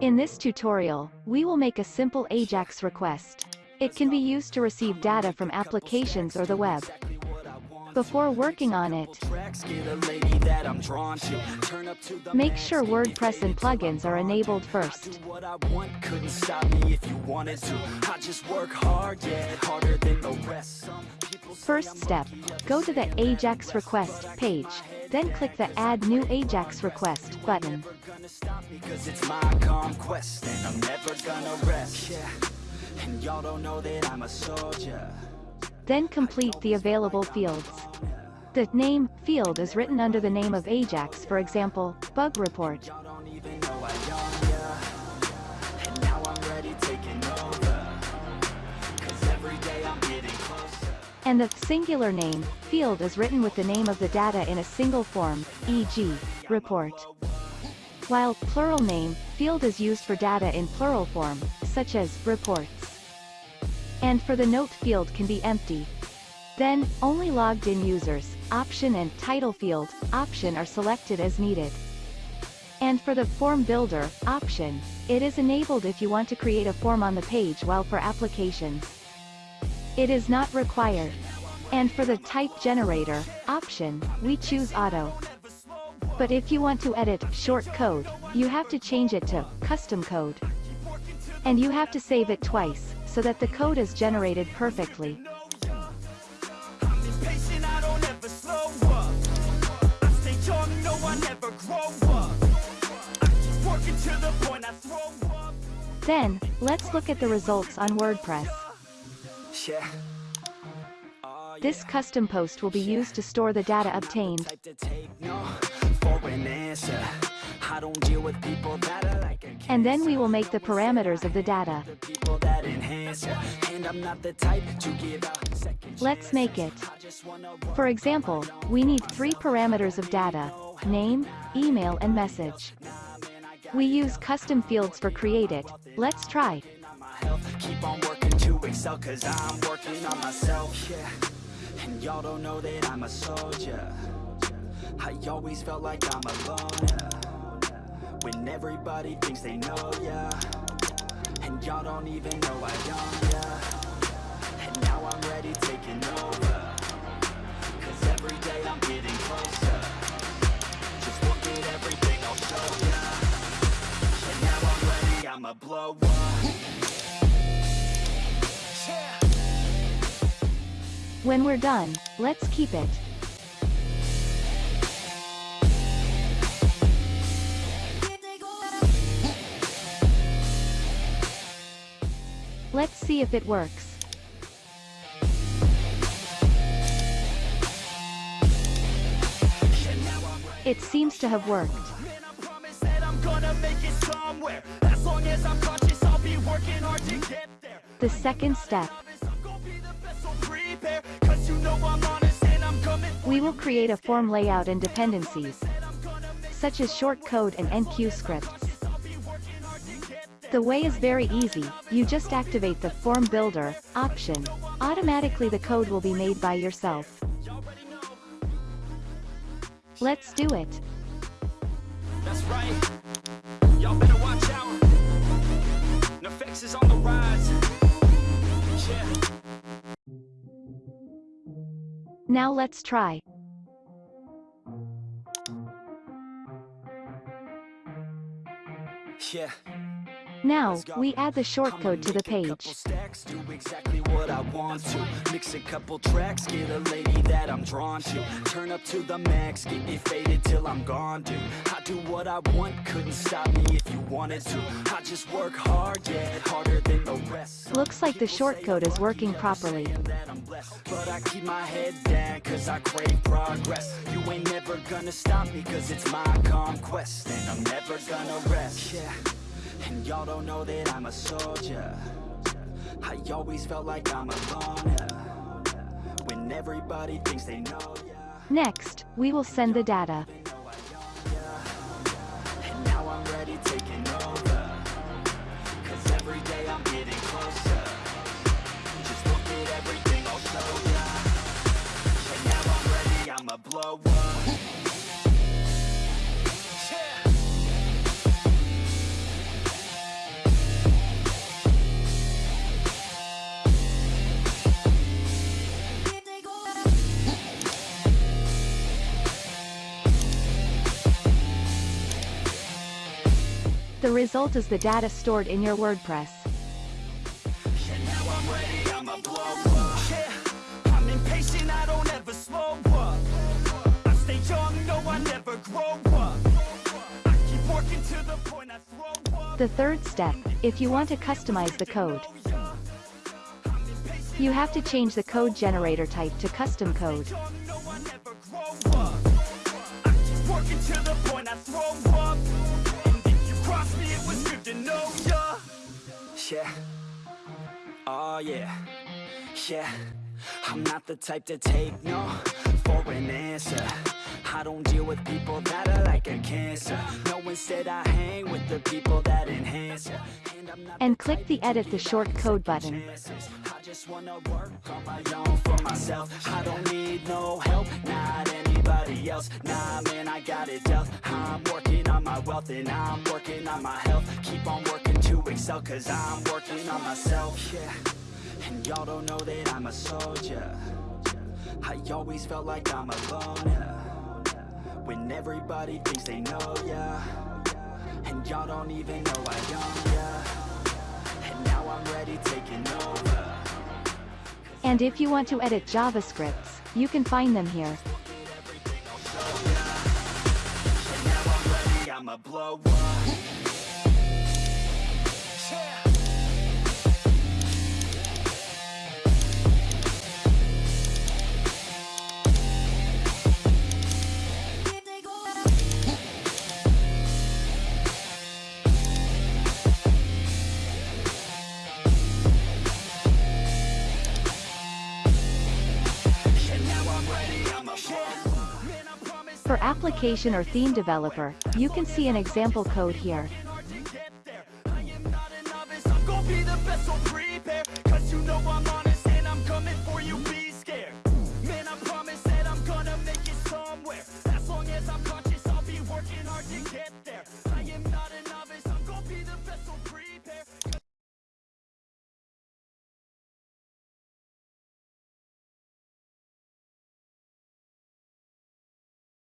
In this tutorial, we will make a simple AJAX request. It can be used to receive data from applications or the web. Before working on it, make sure WordPress and plugins are enabled first. First step, go to the AJAX request page, then click the Add New AJAX Request button. Then complete the available fields. The name field is written under the name of Ajax for example, bug report. And the singular name field is written with the name of the data in a single form, e.g., report. While plural name field is used for data in plural form, such as reports. And for the note field can be empty. Then, only logged in users, option and title field, option are selected as needed. And for the form builder, option, it is enabled if you want to create a form on the page while for applications. It is not required. And for the type generator, option, we choose auto. But if you want to edit short code, you have to change it to custom code. And you have to save it twice, so that the code is generated perfectly. Then, let's look at the results on WordPress. This custom post will be used to store the data obtained. And then we will make the parameters of the data. Let's make it. For example, we need three parameters of data, name, email and message. We use custom fields for create it, let's try. Excel cause I'm working on myself, yeah. And y'all don't know that I'm a soldier. I always felt like I'm alone. When everybody thinks they know, yeah. And y'all don't even know I am, yeah. When we're done, let's keep it. Let's see if it works. It seems to have worked. The second step. We will create a form layout and dependencies, such as short code and enqueue scripts. The way is very easy, you just activate the Form Builder option. Automatically the code will be made by yourself. Let's do it. That's right. Y'all better watch out. Is on the rise. Yeah. Now let's try. Yeah. Now, we add the shortcode to the page. Mix a couple tracks, get a lady that I'm drawn to. Turn up to the max, get me faded till I'm gone, dude. I do what I want, couldn't stop me if you wanted to. I just work hard, yeah, harder than. Looks like the shortcode is working properly. But I keep my head down, cause I crave progress. You ain't never gonna stop me, cause it's my conquest. And I'm never gonna rest, yeah. And y'all don't know that I'm a soldier I always felt like I'm alone When everybody thinks they know Next, we will send the data. The result is the data stored in your WordPress. And now I'm ready, I'ma blow up. Yeah, I'm impatient, I don't ever slow up. I stay young, no, I never grow up. I keep working to the point I throw up. The third step, if you want to customize the code. You have to change the code generator type to custom code. Yeah. Oh yeah. Yeah. I'm not the type to take no for an answer. I don't deal with people that are like a cancer. No, instead I hang with the people that enhance ya. And I'm not And click the edit the short code button. just wanna work on my own for myself. I don't need no help, not anybody else. Nah, man, I got it dealt. I'm working on my wealth and I'm working on my health. Keep on working to excel, cause I'm working on myself. Yeah, and y'all don't know that I'm a soldier. I always felt like I'm alone. Yeah. When everybody thinks they know ya. And y'all don't even know I own ya. And now I'm ready taking over. And if you want to edit JavaScripts, you can find them here. I'ma blow up. Application or theme developer, you can see an example code here. Cause you know I'm on